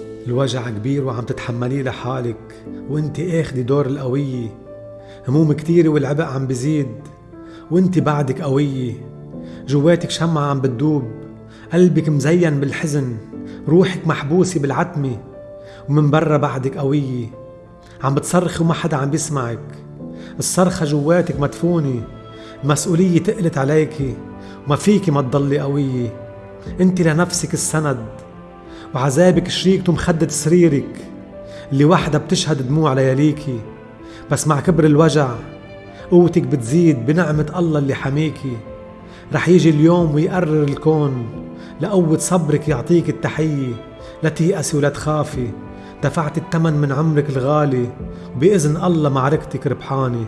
الوجع كبير وعم تتحمليه لحالك وانت اخدي دور القوية. هموم كتيرة والعبء عم بزيد وانت بعدك قوية. جواتك شمعة عم بتدوب قلبك مزين بالحزن روحك محبوسة بالعتمة ومن برا بعدك قوية. عم بتصرخي وما حدا عم بيسمعك. الصرخة جواتك مدفونة المسؤولية تقلت عليكي وما فيكي ما تضلي قوية. انت لنفسك السند وعذابك شريكته مخدة سريرك. اللي وحدة بتشهد دموع لياليكي بس مع كبر الوجع قوتك بتزيد بنعمة الله اللي حميكي رح يجي اليوم ويقرر الكون لقوة صبرك يعطيك التحية. لا تيأسي ولا تخافي دفعت الثمن من عمرك الغالي. وبإذن الله معركتك ربحانة.